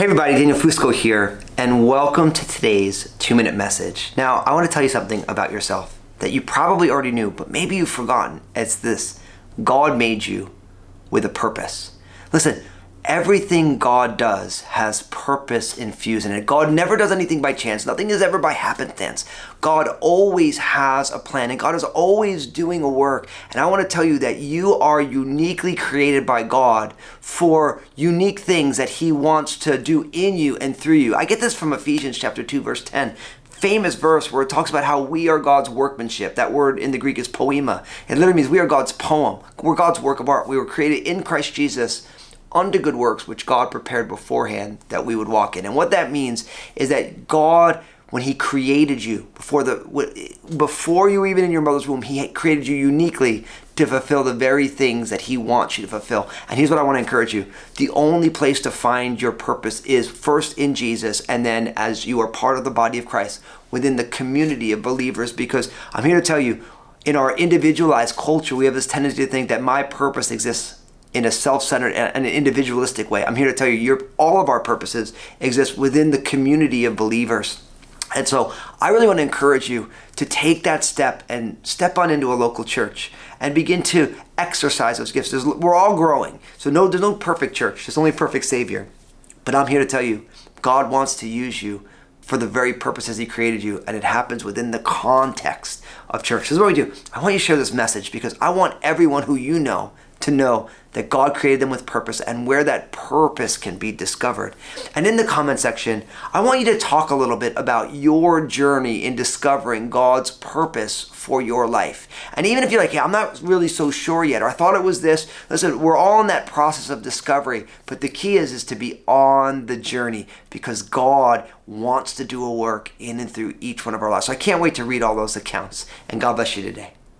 Hey everybody, Daniel Fusco here, and welcome to today's two minute message. Now, I want to tell you something about yourself that you probably already knew, but maybe you've forgotten. It's this God made you with a purpose. Listen, everything God does has purpose infused in it. God never does anything by chance. Nothing is ever by happenstance. God always has a plan and God is always doing a work. And I want to tell you that you are uniquely created by God for unique things that he wants to do in you and through you. I get this from Ephesians chapter 2 verse 10 famous verse where it talks about how we are God's workmanship. That word in the Greek is poema. It literally means we are God's poem. We're God's work of art. We were created in Christ Jesus unto good works which God prepared beforehand that we would walk in. And what that means is that God when he created you before the before you even in your mother's womb he created you uniquely to fulfill the very things that he wants you to fulfill and here's what i want to encourage you the only place to find your purpose is first in jesus and then as you are part of the body of christ within the community of believers because i'm here to tell you in our individualized culture we have this tendency to think that my purpose exists in a self-centered and an individualistic way. I'm here to tell you, your all of our purposes exist within the community of believers. And so I really want to encourage you to take that step and step on into a local church and begin to exercise those gifts. There's, we're all growing. So no, there's no perfect church. There's only perfect Savior. But I'm here to tell you, God wants to use you for the very purposes he created you and it happens within the context of church. This is what we do. I want you to share this message because I want everyone who you know to know that God created them with purpose and where that purpose can be discovered. And in the comment section, I want you to talk a little bit about your journey in discovering God's purpose for your life. And even if you're like, yeah, I'm not really so sure yet, or I thought it was this, listen, we're all in that process of discovery, but the key is, is to be on the journey because God wants to do a work in and through each one of our lives. So I can't wait to read all those accounts. And God bless you today.